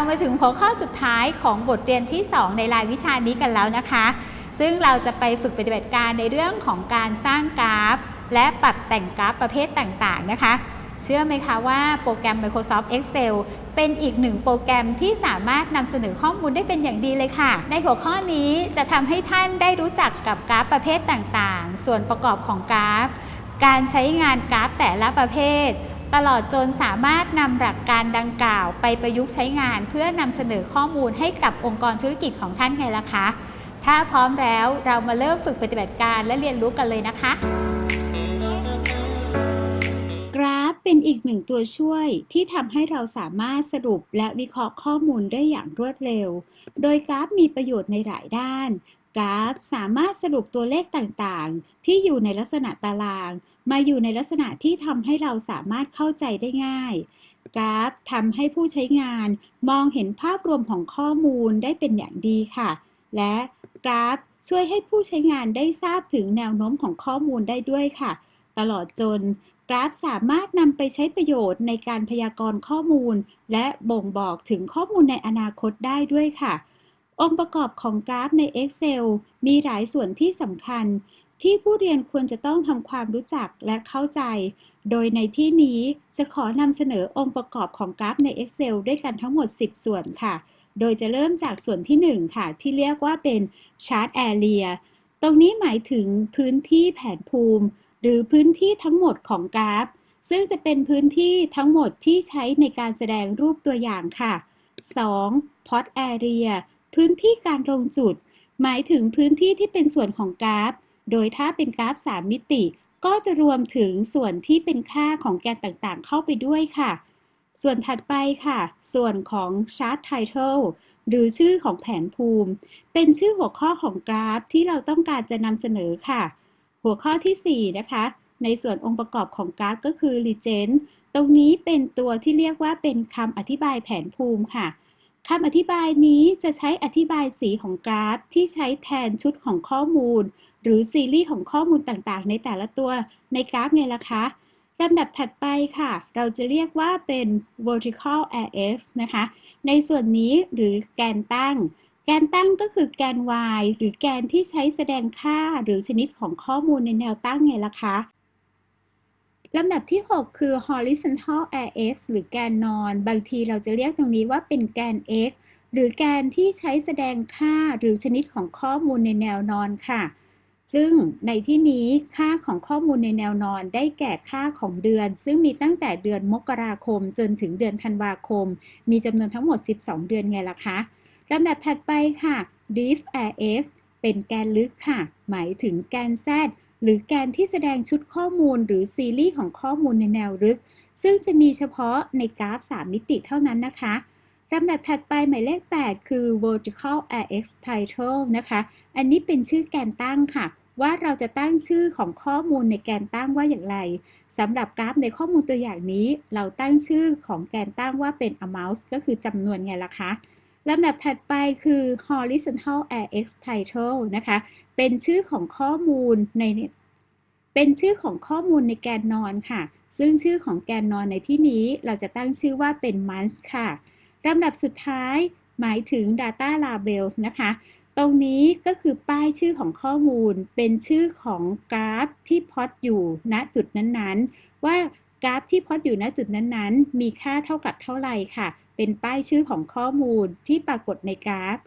เรามาถึงหัวข้อสุดท้ายของบทเรียนที่ 2 ในรายวิชานี้กันแล้วนะคะ ซึ่งเราจะไปฝึกปฏิบัติการในเรื่องของการสร้างกราฟ และปรับแต่งกราฟประเภทต่างๆนะคะ เชื่อไหมคะว่าโปรแกรม Microsoft Excel เป็นอีกหนึ่งโปรแกรมที่สามารถนำเสนอข้อมูลได้เป็นอย่างดีเลยค่ะ ในหัวข้อนี้จะทำให้ท่านได้รู้จักกับกราฟประเภทต่างๆ ส่วนประกอบของกราฟ การใช้งานกราฟแต่ละประเภท ตลอดจนสามารถนำหลักการดังกล่าวไปประยุกต์ใช้งาน เพื่อนำเสนอข้อมูลให้กับองค์กรธุรกิจของท่านไงล่ะคะ ถ้าพร้อมแล้วเรามาเริ่มฝึกปฏิบัติการและเรียนรู้กันเลยนะคะ กราฟเป็นอีกหนึ่งตัวช่วยที่ทำให้เราสามารถสรุปและวิเคราะห์ข้อมูลได้อย่างรวดเร็ว โดยกราฟมีประโยชน์ในหลายด้านกราฟสามารถสรุปตัวเลขต่างๆ ที่อยู่ในลักษณะตาราง มาอยู่ในลักษณะที่ทำให้เราสามารถเข้าใจได้ง่าย กราฟทำให้ผู้ใช้งานมองเห็นภาพรวมของข้อมูลได้เป็นอย่างดีค่ะ และกราฟช่วยให้ผู้ใช้งานได้ทราบถึงแนวโน้มของข้อมูลได้ด้วยค่ะ ตลอดจนกราฟสามารถนำไปใช้ประโยชน์ในการพยากรณ์ข้อมูล และบ่งบอกถึงข้อมูลในอนาคตได้ด้วยค่ะ องค์ประกอบของกราฟใน Excel มีหลายส่วนที่สำคัญ ที่ผู้เรียนควรจะต้องทำความรู้จักและเข้าใจ โดยในที่นี้จะขอนำเสนอองค์ประกอบของกราฟใน Excel ด้วยกันทั้งหมด 10 ส่วนค่ะ โดยจะเริ่มจากส่วนที่ 1 ค่ะ ที่เรียกว่าเป็น Chart Area ตรงนี้หมายถึงพื้นที่แผนภูมิ หรือพื้นที่ทั้งหมดของกราฟ ซึ่งจะเป็นพื้นที่ทั้งหมดที่ใช้ในการแสดงรูปตัวอย่างค่ะ 2. Plot Area พื้นที่การลงจุด หมายถึงพื้นที่ที่เป็นส่วนของกราฟ โดยถ้าเป็นกราฟ 3 มิติ ก็จะรวมถึงส่วนที่เป็นค่าของแกนต่างๆ เข้าไปด้วยค่ะ ส่วนถัดไปค่ะ ส่วนของ Chart Title หรือชื่อของแผนภูมิ เป็นชื่อหัวข้อของกราฟที่เราต้องการจะนำเสนอค่ะ หัวข้อที่ 4 นะคะ ในส่วนองค์ประกอบของกราฟก็คือ Legend ตรงนี้เป็นตัวที่เรียกว่าเป็นคำอธิบายแผนภูมิค่ะคำอธิบายนี้จะใช้อธิบายสีของกราฟที่ใช้แทนชุดของข้อมูล หรือซีรีส์ของข้อมูลต่างๆ ในแต่ละตัวในกราฟไงล่ะคะลำดับถัดไปค่ะ เราจะเรียกว่าเป็น vertical axis นะคะ ในส่วนนี้หรือแกนตั้ง แกนตั้งก็คือแกน y หรือแกนที่ใช้แสดงค่าหรือชนิดของข้อมูลในแนวตั้งไงล่ะคะลำดับที่ 6 คือ horizontal axis หรือแกนนอน บางทีเราจะเรียกตรงนี้ว่าเป็นแกน x หรือแกนที่ใช้แสดงค่าหรือชนิดของข้อมูลในแนวนอนค่ะ ซึ่งในที่นี้ค่าของข้อมูลในแนวนอนได้แก่ค่าของเดือน ซึ่งมีตั้งแต่เดือนมกราคมจนถึงเดือนธันวาคม มีจำนวนทั้งหมด 12 เดือนไงล่ะคะลำดับถัดไปค่ะ Deep RF เป็นแกนลึกค่ะ หมายถึงแกน Z หรือแกนที่แสดงชุดข้อมูลหรือซีรีส์ของข้อมูลในแนวลึก ซึ่งจะมีเฉพาะในกราฟ 3 มิติเท่านั้นนะคะลำดับถัดไปหมายเลข 8 คือ vertical RX title นะคะ อันนี้เป็นชื่อแกนตั้งค่ะ ว่าเราจะตั้งชื่อของข้อมูลในแกนตั้งว่าอย่างไรสำหรับกราฟในข้อมูลตัวอย่างนี้ เราตั้งชื่อของแกนตั้งว่าเป็น amount ก็คือจำนวนไงล่ะคะลำดับถัดไปคือ horizontal RX title นะคะ เป็นชื่อของข้อมูลใน เป็นชื่อของข้อมูลในแกนนอนค่ะ ซึ่งชื่อของแกนนอนในที่นี้เราจะตั้งชื่อว่าเป็น month ค่ะลำดับสุดท้ายหมายถึง data labels นะคะ ตรงนี้ก็คือป้ายชื่อของข้อมูลเป็นชื่อของกราฟที่พอดอยู่ณจุดนั้นๆ ว่ากราฟที่พอดอยู่ณจุดนั้นๆ มีค่าเท่ากับเท่าไหร่ค่ะ เป็นป้ายชื่อของข้อมูลที่ปรากฏในกราฟ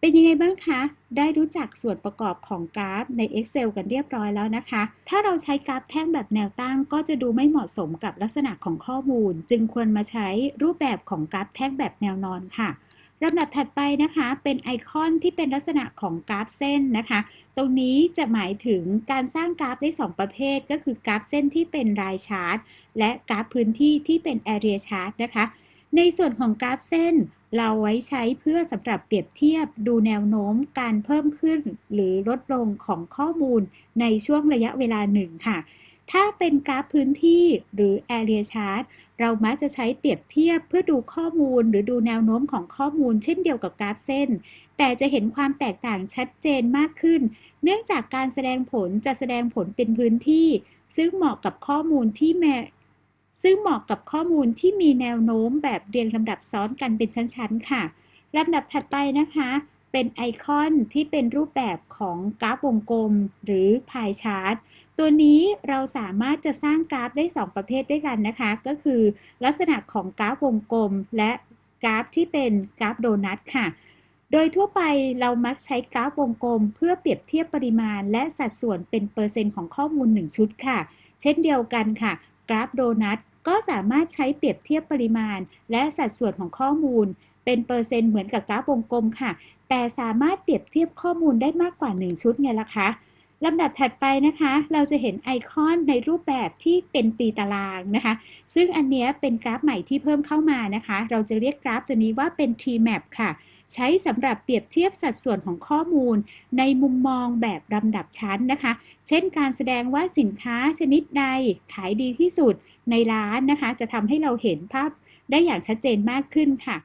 เป็นยังไงบ้างคะ ได้รู้จักส่วนประกอบของกราฟใน Excel กันเรียบร้อยแล้วนะคะ ถ้าเราใช้กราฟแท่งแบบแนวตั้ง ก็จะดูไม่เหมาะสมกับลักษณะของข้อมูล จึงควรมาใช้รูปแบบของกราฟแท่งแบบแนวนอนค่ะ ลำดับถัดไปนะคะเป็นไอคอนที่เป็นลักษณะของกราฟเส้นนะคะ ตรงนี้จะหมายถึงการสร้างกราฟได้ 2 ประเภท ก็คือกราฟเส้นที่เป็นรายชาร์ตและกราฟพื้นที่ที่เป็น area chart นะคะ ในส่วนของกราฟเส้นเราไว้ใช้เพื่อสำหรับเปรียบเทียบดูแนวโน้มการเพิ่มขึ้น หรือลดลงของข้อมูลในช่วงระยะเวลาหนึ่งค่ะ ถ้าเป็นกราฟพื้นที่หรือ area chart เรามักจะใช้เปรียบเทียบเพื่อดูข้อมูลหรือดูแนวโน้มของข้อมูลเช่นเดียวกับกราฟเส้น แต่จะเห็นความแตกต่างชัดเจนมากขึ้น เนื่องจากการแสดงผลจะแสดงผลเป็นพื้นที่ ซึ่งเหมาะกับข้อมูลที่แมซึ่งเหมาะกับข้อมูลที่มีแนวโน้มแบบเรียงลำดับซ้อนกันเป็นชั้นๆ ค่ะลำดับถัดไปนะคะ เป็นไอคอนที่เป็นรูปแบบของกราฟวงกลมหรือพายชาร์ตตัวนี้เราสามารถจะสร้างกราฟได้ 2 ประเภทด้วยกันนะคะ ก็คือลักษณะของกราฟวงกลม และกราฟที่เป็นกราฟโดนัทค่ะ โดยทั่วไปเรามักใช้กราฟวงกลม เพื่อเปรียบเทียบปริมาณ และสัดส่วนเป็นเปอร์เซ็นต์ของข้อมูล 1 ชุดค่ะ เช่นเดียวกันค่ะ กราฟโดนัทก็สามารถใช้เปรียบเทียบปริมาณ และสัดส่วนของข้อมูลเป็นเปอร์เซ็นต์เหมือนกับกราฟวงกลมค่ะ แต่สามารถเปรียบเทียบข้อมูลได้มากกว่า 1 ชุดไงล่ะคะลำดับถัดไปนะคะ เราจะเห็นไอคอนในรูปแบบที่เป็นตีตารางนะคะ ซึ่งอันนี้เป็นกราฟใหม่ที่เพิ่มเข้ามานะคะ เราจะเรียกกราฟตัวนี้ว่าเป็น T-map ค่ะ ใช้สำหรับเปรียบเทียบสัดส่วนของข้อมูล ในมุมมองแบบลำดับชั้นนะคะ เช่นการแสดงว่าสินค้าชนิดใดขายดีที่สุดในร้านนะคะ จะทำให้เราเห็นภาพได้อย่างชัดเจนมากขึ้นค่ะ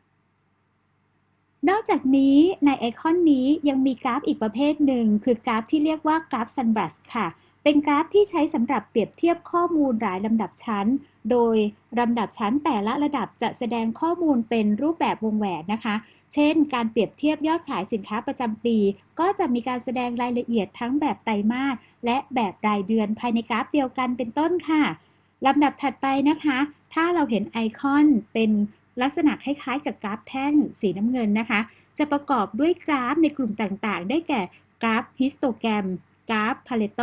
นอกจากนี้ในไอคอนนี้ยังมีกราฟอีกประเภทหนึ่ง คือกราฟที่เรียกว่ากราฟ Sunbus ค่ะ เป็นกราฟที่ใช้สำหรับเปรียบเทียบข้อมูลหลายลำดับชั้น โดยลำดับชั้นแต่ละระดับจะแสดงข้อมูลเป็นรูปแบบวงแหวนนะคะ เช่น การเปรียบเทียบยอดขายสินค้าประจำปี ก็จะมีการแสดงรายละเอียดทั้งแบบไตรมาสและแบบรายเดือนภายในกราฟเดียวกันเป็นต้นค่ะลำดับถัดไปนะคะ ถ้าเราเห็นไอคอนเป็น ลักษณะคล้ายๆ กับกราฟแท่งสีน้ำเงินนะคะ จะประกอบด้วยกราฟในกลุ่มต่างๆ ได้แก่กราฟ histogram กราฟ Pareto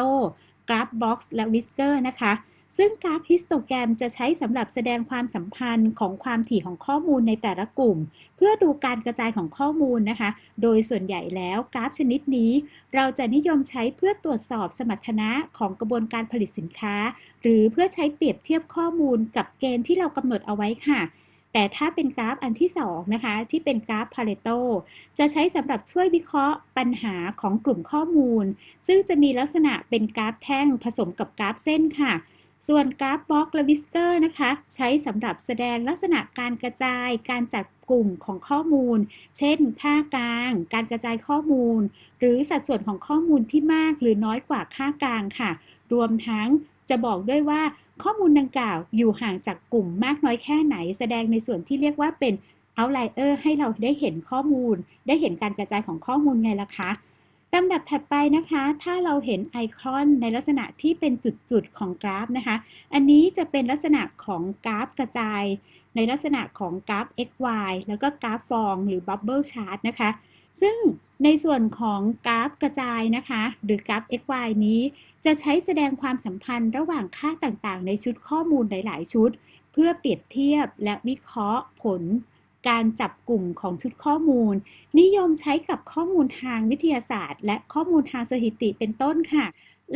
กราฟ box และ whisker นะคะ ซึ่งกราฟ histogram จะใช้สำหรับแสดงความสัมพันธ์ของความถี่ของข้อมูลในแต่ละกลุ่ม เพื่อดูการกระจายของข้อมูลนะคะ โดยส่วนใหญ่แล้วกราฟชนิดนี้ เราจะนิยมใช้เพื่อตรวจสอบสมรรถนะของกระบวนการผลิตสินค้า หรือเพื่อใช้เปรียบเทียบข้อมูลกับเกณฑ์ที่เรากำหนดเอาไว้ค่ะ แต่ถ้าเป็นกราฟอันที่2นะคะที่เป็นกราฟ Pareto จะใช้สำหรับช่วยวิเคราะห์ปัญหาของกลุ่มข้อมูล ซึ่งจะมีลักษณะเป็นกราฟแท่งผสมกับกราฟเส้นค่ะ ส่วนกราฟ box และ whisker นะคะ ใช้สำหรับแสดงลักษณะการกระจายการจัดกลุ่มของข้อมูล เช่น ค่ากลาง การกระจายข้อมูล หรือสัดส่วนของข้อมูลที่มากหรือน้อยกว่าค่ากลางค่ะ รวมทั้ง จะบอกด้วยว่าข้อมูลดังกล่าวอยู่ห่างจากกลุ่มมากน้อยแค่ไหน แสดงในส่วนที่เรียกว่าเป็น outlier ให้เราได้เห็นข้อมูล ได้เห็นการกระจายของข้อมูลไงล่ะคะลำดับถัดไปนะคะ ถ้าเราเห็นไอคอนในลักษณะที่เป็นจุดๆของกราฟนะคะ อันนี้จะเป็นลักษณะของกราฟกระจาย ในลักษณะของกราฟ x y แล้วก็กราฟฟองหรือ bubble chart นะคะ ซึ่งในส่วนของกราฟกระจายนะคะ หรือกราฟ x y นี้ จะใช้แสดงความสัมพันธ์ระหว่างค่าต่างๆ ในชุดข้อมูลหลาย ๆ ชุด เพื่อเปรียบเทียบและวิเคราะห์ผล การจับกลุ่มของชุดข้อมูล นิยมใช้กับข้อมูลทางวิทยาศาสตร์ และข้อมูลทางสถิติเป็นต้นค่ะ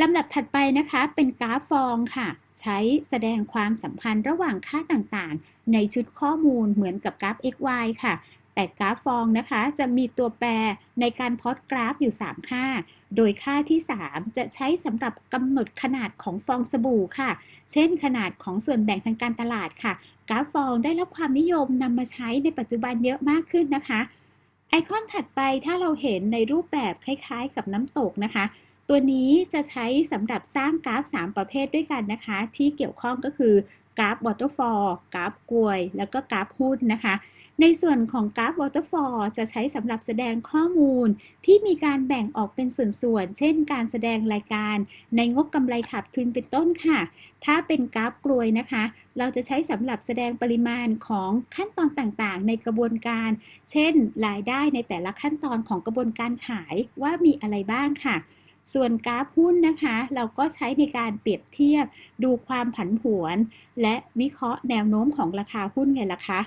ลำดับถัดไปนะคะเป็นกราฟฟองค่ะ ใช้แสดงความสัมพันธ์ระหว่างค่าต่างๆ ในชุดข้อมูลเหมือนกับกราฟ x y ค่ะ แต่กราฟฟองนะคะ จะมีตัวแปรในการพอดกราฟอยู่ 3 ค่า โดยค่าที่ 3 จะใช้สำหรับกำหนดขนาดของฟองสบู่ค่ะ เช่น ขนาดของส่วนแบ่งทางการตลาดค่ะ กราฟฟองได้รับความนิยมนำมาใช้ในปัจจุบันเยอะมากขึ้นนะคะ ไอคอนถัดไปถ้าเราเห็นในรูปแบบคล้ายๆ กับน้ำตกนะคะตัวนี้จะใช้สำหรับสร้างกราฟ 3 ประเภทด้วยกันนะคะ ที่เกี่ยวข้องก็คือกราฟ waterfall กราฟกลวย แล้วก็กราฟหุ้นนะคะ ในส่วนของกราฟ waterfall จะใช้สำหรับแสดงข้อมูลที่มีการแบ่งออกเป็นส่วนๆ เช่นการแสดงรายการในงบกำไรขาดทุนเป็นต้นค่ะ ถ้าเป็นกราฟกลวยนะคะ เราจะใช้สำหรับแสดงปริมาณของขั้นตอนต่างๆ ในกระบวนการ เช่น รายได้ในแต่ละขั้นตอนของกระบวนการขายว่ามีอะไรบ้างค่ะส่วนกราฟหุ้นนะคะ เราก็ใช้ในการเปรียบเทียบ ดูความผันผวน และวิเคราะห์แนวโน้มของราคาหุ้นไงล่ะคะ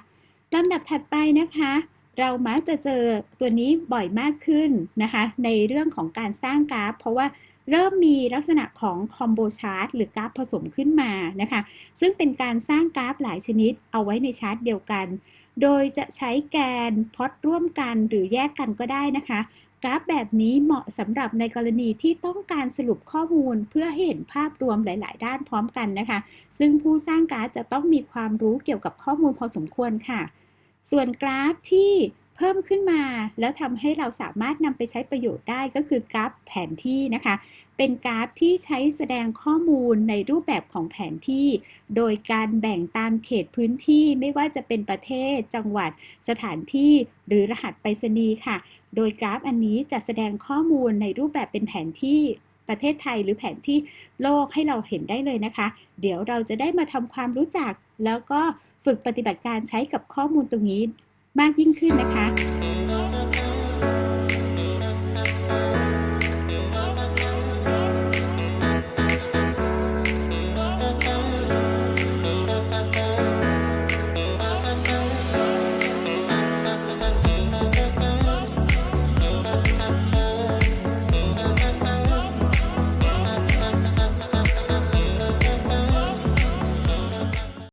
ลำดับถัดไปนะคะ เรามักจะเจอตัวนี้บ่อยมากขึ้นนะคะ ในเรื่องของการสร้างกราฟ เพราะว่าเริ่มมีลักษณะของคอมโบชาร์ตหรือกราฟผสมขึ้นมานะคะ ซึ่งเป็นการสร้างกราฟหลายชนิดเอาไว้ในชาร์ตเดียวกัน โดยจะใช้แกนพอตร่วมกันหรือแยกกันก็ได้นะคะกราฟแบบนี้เหมาะสำหรับในกรณีที่ต้องการสรุปข้อมูลเพื่อให้เห็นภาพรวมหลาย ๆ ด้านพร้อมกันนะคะ ซึ่งผู้สร้างกราฟจะต้องมีความรู้เกี่ยวกับข้อมูลพอสมควรค่ะ ส่วนกราฟที่เพิ่มขึ้นมา แล้วทำให้เราสามารถนำไปใช้ประโยชน์ได้ก็คือกราฟแผนที่นะคะ เป็นกราฟที่ใช้แสดงข้อมูลในรูปแบบของแผนที่ โดยการแบ่งตามเขตพื้นที่ไม่ว่าจะเป็นประเทศ จังหวัด สถานที่ หรือรหัสไปรษณีย์ค่ะ โดยกราฟอันนี้จะแสดงข้อมูลในรูปแบบเป็นแผนที่ประเทศไทยหรือแผนที่โลกให้เราเห็นได้เลยนะคะ เดี๋ยวเราจะได้มาทำความรู้จักแล้วก็ ฝึกปฏิบัติการใช้กับข้อมูลตรงนี้มากยิ่งขึ้นนะคะ